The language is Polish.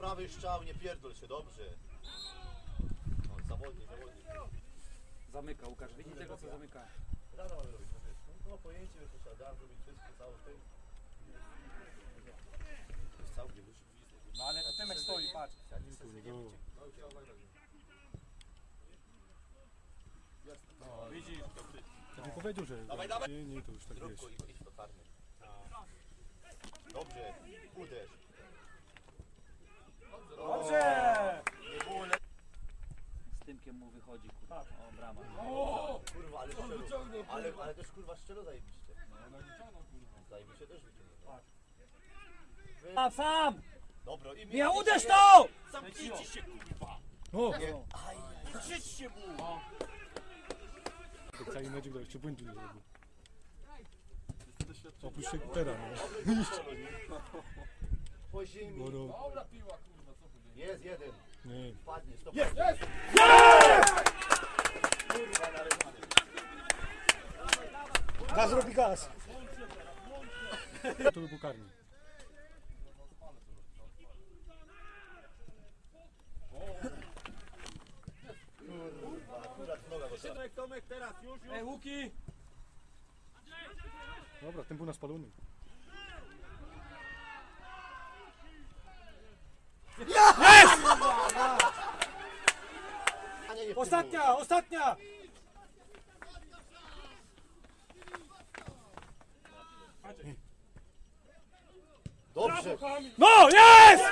prawy strzał, nie pierdol się, dobrze. No, zawodnik, zawodnik. Zamyka Łukasz, widzi tego co zamyka. Rada mamy robić, no wiesz, no, no pojęcie, że to trzeba da, zrobić wszystko, cały tym. To jest całkiem już No ale to Tymek stoi, patrz. No, Widzisz? Ja bym powiedział, że Dawaj, dawaj. nie, nie, to już tak Zrób go i idź do karny. Dobrze, uderz. Dobrze! Nie było le... Z Tymkiem mu wychodzi, kurwa. O, brama. Kurwa, ale szczelo. Ale, ale też kurwa szczelo zajebiście. Zajebiście też wyciągnął. Sam, sam! Dobra, i Nie, uderz to! Zamknijcie się kurwa! O! Nie. Aj, krzyczcie mu! Tak cały mecz grał, jeszcze błędu nie zrobił. Oprócz Szekpera, no. Po ziemi. Jest jeden. Nie. Padnie, stop. Jest! Nareszcie. Gaz robi gaz! To by był karny. Kurwa, akurat noga go trzeba. Ej, Łuki! Dobra, ten był na spalonym. A nie, nie Ostatnia, ostatnia! Dobrze. No, jest!